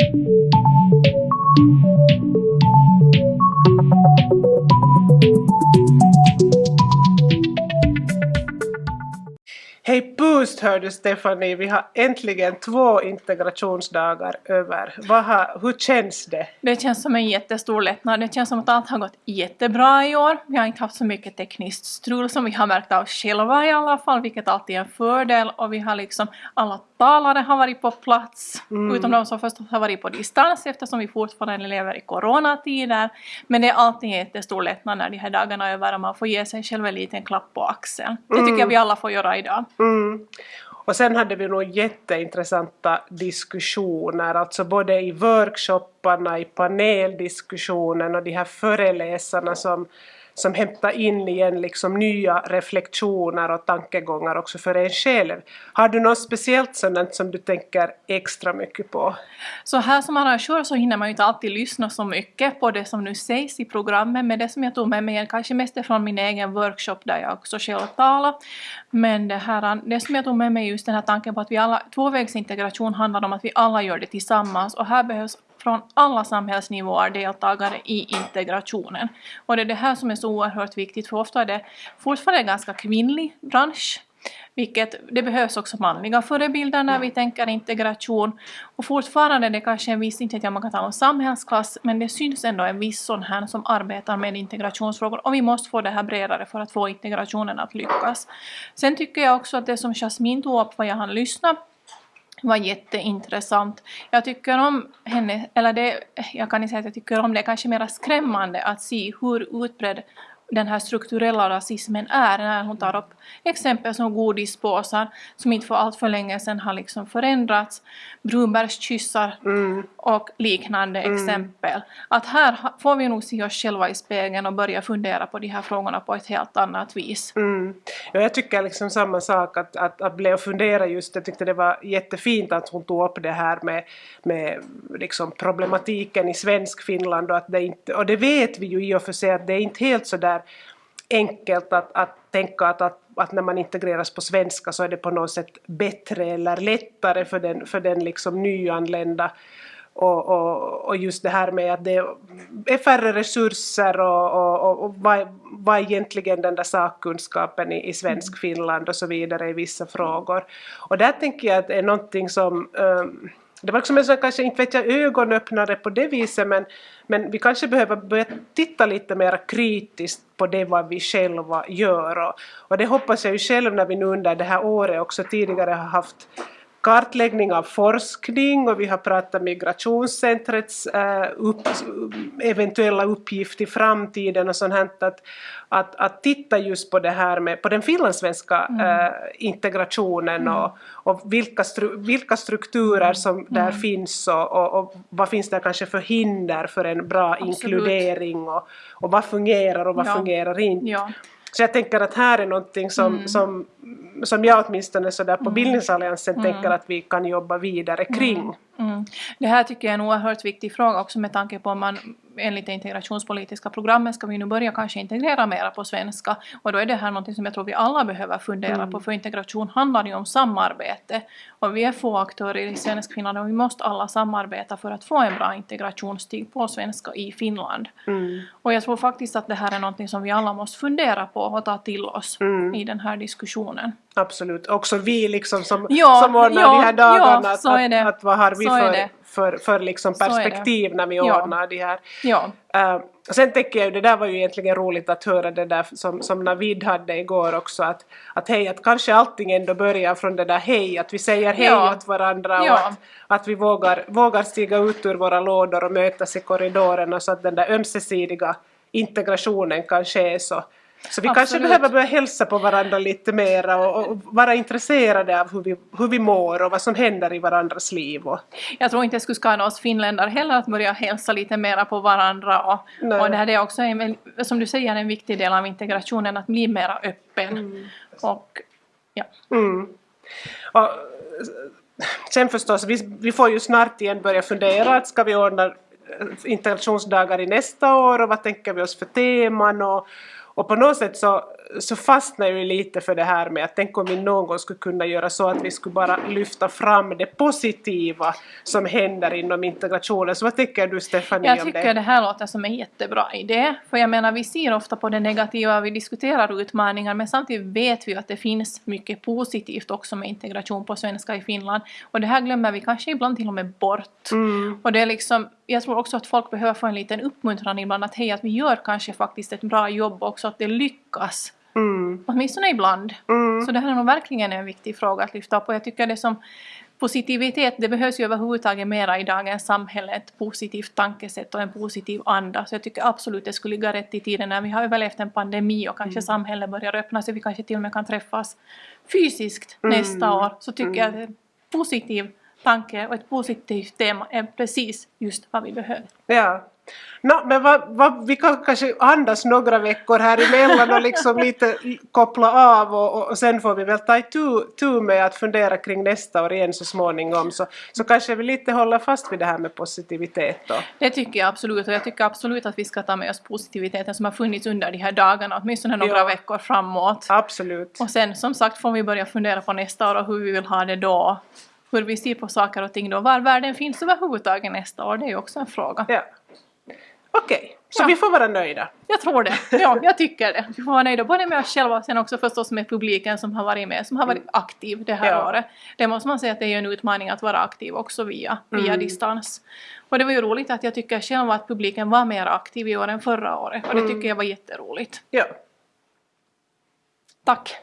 Hej pust hör du Stephanie, vi har äntligen två integrationsdagar över. Har, hur känns det? Det känns som en jättestor lättnad. Det känns som att allt har gått jättebra i år. Vi har inte haft så mycket tekniskt strul som vi har märkt av själva i alla fall, vilket alltid är en fördel. Och vi har liksom, alla talare har varit på plats, Mm. utom de som förstås har varit på distans eftersom vi fortfarande lever i coronatider. Men det är alltid en jättestor lättnad när de här dagarna är över och man får ge sig själv en liten klapp på axeln. Det tycker jag vi alla får göra idag. Mm. Och sen hade vi nog jätteintressanta diskussioner, alltså både i workshopparna, i paneldiskussionen och de här föreläsarna som, som hämtar in igen liksom nya reflektioner och tankegångar också för en själv. Har du något speciellt sådant som du tänker extra mycket på? Så här som arrangör så hinner man ju inte alltid lyssna så mycket på det som nu sägs i programmet, men det som jag tog med mig är kanske mest är från min egen workshop där jag också själv talar. Men det, här, det som jag tog med mig är just den här tanken på att vi alla, tvåvägsintegration handlar om att vi alla gör det tillsammans och här behövs från alla samhällsnivåer deltagare i integrationen. Och det är det här som är så oerhört viktigt för ofta är det fortfarande en ganska kvinnlig bransch vilket, det behövs också manliga förebilder när vi tänker integration. Och fortfarande är det kanske en viss, inte att man kan tala om samhällsklass, men det syns ändå en viss sån här som arbetar med integrationsfrågor. Och vi måste få det här bredare för att få integrationen att lyckas. Sen tycker jag också att det som Jasmine tog upp, vad jag hann lyssna var jätteintressant. Jag tycker om henne, eller det, jag kan inte säga att jag tycker om det, är kanske mer skrämmande att se hur utbredd den här strukturella rasismen är när hon tar upp exempel som godispåsar som inte för allt för länge sedan har liksom förändrats, brunbärskyssar Mm. och liknande exempel. Att här får vi nog se oss själva i spegeln och börja fundera på de här frågorna på ett helt annat vis. Mm. Ja, jag tycker liksom samma sak, att, att, att bli och fundera just, jag tyckte det var jättefint att hon tog upp det här med, med liksom problematiken i svensk Finland och att det inte, och det vet vi ju i och för sig att det är inte helt så där enkelt att, att tänka att, att, att när man integreras på svenska så är det på något sätt bättre eller lättare för den, för den liksom nyanlända och, och, och just det här med att det är färre resurser och, och, och, och vad, vad är egentligen den där sakkunskapen i, i svensk Finland och så vidare i vissa frågor. Och där tänker jag att det är någonting som um, det var liksom en sån kanske, inte vet jag, ögonöppnare på det viset men, men vi kanske behöver börja titta lite mer kritiskt på det vad vi själva gör. Och, och det hoppas jag ju själv när vi nu under det här året också tidigare har haft kartläggning av forskning och vi har pratat migrationscentrets äh, upp, eventuella uppgift i framtiden och sånt här, att, att, att titta just på det här med på den finlandssvenska äh, integrationen och, och vilka, stru, vilka strukturer som där finns och, och, och vad finns det kanske för hinder för en bra Absolut. inkludering och, och vad fungerar och vad Ja. fungerar inte. Ja. Så jag tänker att här är någonting som, Mm. som, som jag åtminstone sådär på bildningsalliansen tänker att vi kan jobba vidare kring. Mm. Det här tycker jag är en oerhört viktig fråga också med tanke på om man enligt det integrationspolitiska programmet ska vi nu börja kanske integrera mera på svenska och då är det här någonting som jag tror vi alla behöver fundera på för integration handlar ju om samarbete och vi är få aktörer i svensk Finland och vi måste alla samarbeta för att få en bra integrationsstig på svenska i Finland. Mm. Och jag tror faktiskt att det här är någonting som vi alla måste fundera på och ta till oss Mm. i den här diskussionen. Absolut. Också vi liksom som, Ja, som ordnar ja, de här dagarna. ja, att. Att, att vad har vi Så för. För, för liksom det. perspektiv när vi Ja. ordnar de här. Ja. Uh, sen tänker jag ju, det där var ju egentligen roligt att höra det där som, som Navid hade igår också att, att hej, att kanske allting ändå börjar från det där hej, att vi säger hej Ja. åt varandra och Ja. att, att vi vågar, vågar stiga ut ur våra lådor och mötas i korridorerna så att den där ömsesidiga integrationen kan ske så. Så vi kanske Absolut. behöver börja hälsa på varandra lite mera och, och vara intresserade av hur vi, hur vi mår och vad som händer i varandras liv. Och, Jag tror inte det skulle skada oss finländare heller att börja hälsa lite mera på varandra och, Nej. och det här är också en, som du säger en viktig del av integrationen att bli mera öppen. Och ja. Mm. Och, sen förstås, vi, vi får ju snart igen börja fundera att ska vi ordna integrationsdagar i nästa år och vad tänker vi oss för teman och, Och på något sätt så, så fastnar jag ju lite för det här med att tänk om vi någon gång skulle kunna göra så att vi skulle bara lyfta fram det positiva som händer inom integrationen. Så vad tycker du Stefanie Jag om tycker det? det här låter som en jättebra idé. För jag menar, vi ser ofta på det negativa, vi diskuterar utmaningar, men samtidigt vet vi att det finns mycket positivt också med integration på svenska i Finland. Och det här glömmer vi kanske ibland till och med bort. Mm. Och det är liksom, jag tror också att folk behöver få en liten uppmuntran ibland att hej, att vi gör kanske faktiskt ett bra jobb också, att det lyckas. Mm. Åtminstone ibland. Mm. Så det här är nog verkligen en viktig fråga att lyfta upp och jag tycker det som positivitet, det behövs ju överhuvudtaget mera i dagens samhälle, ett positivt tankesätt och en positiv anda. Så jag tycker absolut det skulle ligga rätt i tiden när vi har överlevt en pandemi och kanske samhället börjar öppna sig, vi kanske till och med kan träffas fysiskt nästa år. Så tycker jag att en positiv tanke och ett positivt tema är precis just vad vi behöver. Ja. Nå, men vad, vad, vi kan kanske andas några veckor här emellan och liksom lite koppla av och, och, sen får vi väl ta itu, tu med att fundera kring nästa år igen så småningom så, så kanske vi lite håller fast vid det här med positivitet då. Det tycker jag absolut och jag tycker absolut att vi ska ta med oss positiviteten som har funnits under de här dagarna, åtminstone några Ja. veckor framåt. Absolut. Och sen som sagt får vi börja fundera på nästa år och hur vi vill ha det då. Hur vi ser på saker och ting då. Var världen finns överhuvudtaget nästa år, det är ju också en fråga. Ja. Okej, så Ja. vi får vara nöjda. Jag tror det. Ja, jag tycker det. Vi får vara nöjda både med oss själva och sen också förstås med publiken som har varit med, som har varit aktiv det här Ja. året. Det måste man säga att det är en utmaning att vara aktiv också via, via Mm. distans. Och det var ju roligt att jag tycker själv att publiken var mer aktiv i år än förra året och det tycker jag var jätteroligt. Ja. Tack!